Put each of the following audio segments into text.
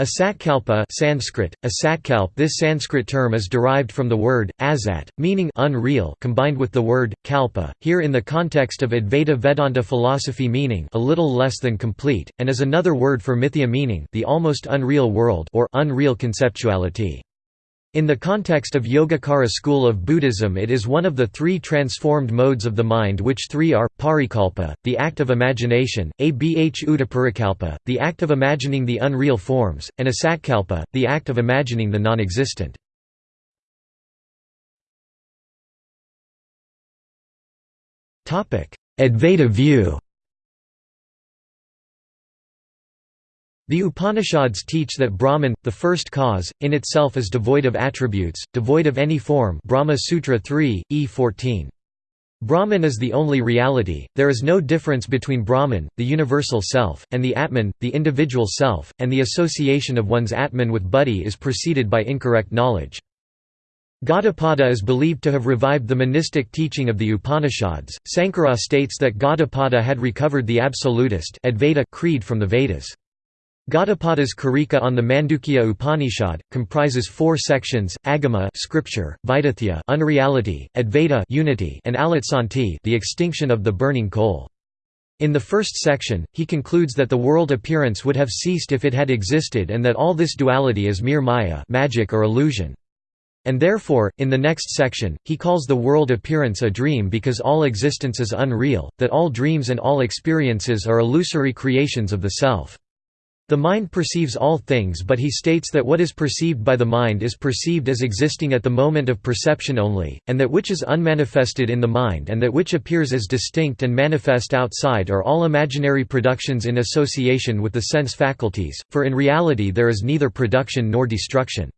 Asatkalpa Sanskrit, asatkalp This Sanskrit term is derived from the word, asat, meaning unreal combined with the word, kalpa, here in the context of Advaita Vedanta philosophy meaning a little less than complete, and is another word for mithya meaning the almost unreal world or unreal conceptuality. In the context of Yogacara school of Buddhism it is one of the three transformed modes of the mind which three are, parikalpa, the act of imagination, abh utaparikalpa, the act of imagining the unreal forms, and asatkalpa, the act of imagining the non-existent. Advaita view The Upanishads teach that Brahman, the first cause, in itself is devoid of attributes, devoid of any form Brahma Sutra 3, E 14. Brahman is the only reality, there is no difference between Brahman, the universal self, and the Atman, the individual self, and the association of one's Atman with Buddhi is preceded by incorrect knowledge. Gaudapada is believed to have revived the monistic teaching of the Upanishads. Sankara states that Gaudapada had recovered the absolutist Advaita creed from the Vedas. Gaudapada's Karika on the Mandukya Upanishad comprises four sections: Agama, scripture; Vaitathya, unreality; Advaita, unity; and Alatsanti, the extinction of the burning coal. In the first section, he concludes that the world appearance would have ceased if it had existed and that all this duality is mere maya, magic or illusion. And therefore, in the next section, he calls the world appearance a dream because all existence is unreal, that all dreams and all experiences are illusory creations of the self. The mind perceives all things but he states that what is perceived by the mind is perceived as existing at the moment of perception only, and that which is unmanifested in the mind and that which appears as distinct and manifest outside are all imaginary productions in association with the sense faculties, for in reality there is neither production nor destruction.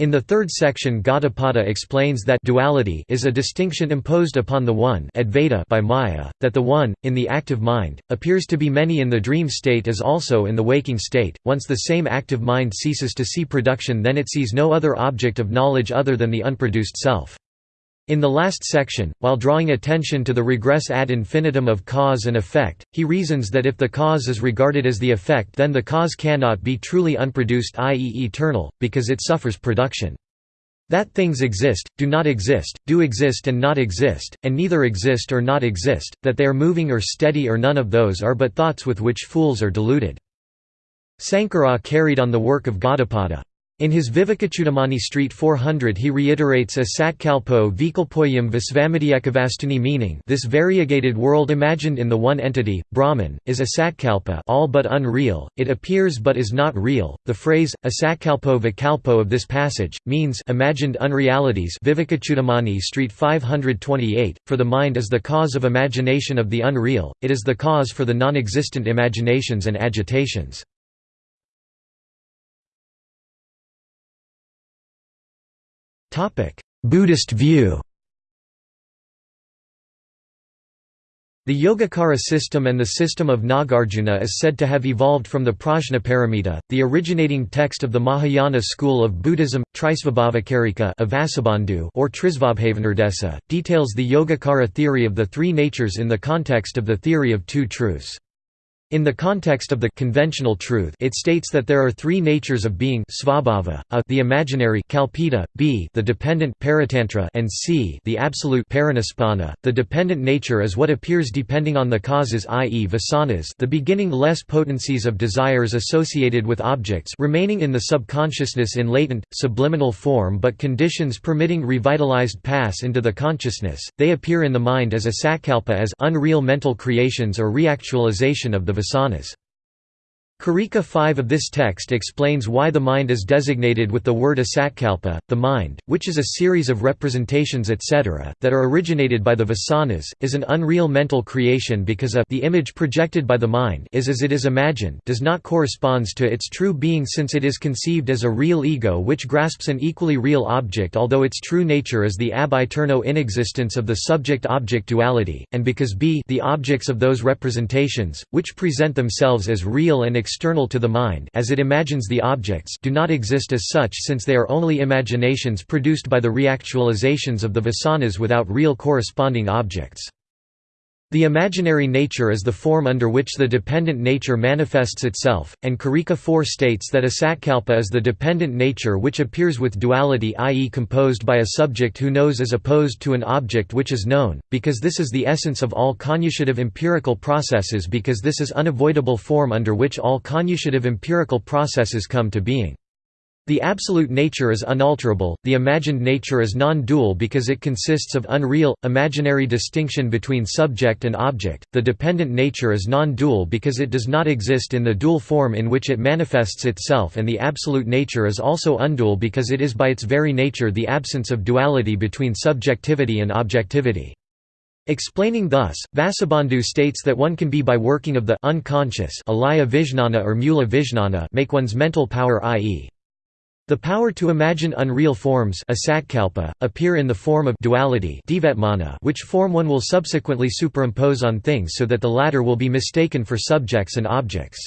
In the third section Gaudapada explains that duality is a distinction imposed upon the One Advaita by Maya, that the One, in the active mind, appears to be many in the dream state as also in the waking state. Once the same active mind ceases to see production then it sees no other object of knowledge other than the unproduced self. In the last section, while drawing attention to the regress ad infinitum of cause and effect, he reasons that if the cause is regarded as the effect then the cause cannot be truly unproduced i.e. eternal, because it suffers production. That things exist, do not exist, do exist and not exist, and neither exist or not exist, that they are moving or steady or none of those are but thoughts with which fools are deluded. Sankara carried on the work of Gaudapada. In his Vivekachudamani Street 400 he reiterates a satkalpo vikalpoyam visvamidyekavastuni meaning this variegated world imagined in the one entity, Brahman, is a satkalpa all but unreal, it appears but is not real. The phrase, asatkalpo vikalpo of this passage, means imagined unrealities Vivekachudamani Street 528, for the mind is the cause of imagination of the unreal, it is the cause for the non-existent imaginations and agitations. Buddhist view The Yogacara system and the system of Nagarjuna is said to have evolved from the Prajnaparamita, the originating text of the Mahayana school of Buddhism. Trisvabhavakarika or Trisvabhavanirdesa, details the Yogacara theory of the three natures in the context of the theory of two truths. In the context of the conventional truth it states that there are three natures of being svabhava, a the imaginary kalpita, b the dependent paratantra and c the absolute parinispanna. The dependent nature is what appears depending on the causes i.e. vasanas the beginning less potencies of desires associated with objects remaining in the subconsciousness in latent, subliminal form but conditions permitting revitalized pass into the consciousness, they appear in the mind as a sakalpa as unreal mental creations or reactualization of the vasanas. Karika 5 of this text explains why the mind is designated with the word asatkalpa, the mind, which is a series of representations etc., that are originated by the vasanas, is an unreal mental creation because a the image projected by the mind is as it is imagined does not corresponds to its true being since it is conceived as a real ego which grasps an equally real object although its true nature is the ab aeterno inexistence of the subject-object duality, and because b the objects of those representations, which present themselves as real and external to the mind as it imagines the objects do not exist as such since they are only imaginations produced by the reactualizations of the vasanas without real corresponding objects. The imaginary nature is the form under which the dependent nature manifests itself, and Karika 4 states that asatkalpa is the dependent nature which appears with duality i.e. composed by a subject who knows as opposed to an object which is known, because this is the essence of all cognitive empirical processes because this is unavoidable form under which all cognitive empirical processes come to being. The absolute nature is unalterable, the imagined nature is non-dual because it consists of unreal, imaginary distinction between subject and object, the dependent nature is non-dual because it does not exist in the dual form in which it manifests itself and the absolute nature is also undual because it is by its very nature the absence of duality between subjectivity and objectivity. Explaining thus, Vasubandhu states that one can be by working of the unconscious alaya vijnana or mula vijnana make one's mental power i.e. The power to imagine unreal forms appear in the form of duality which form one will subsequently superimpose on things so that the latter will be mistaken for subjects and objects.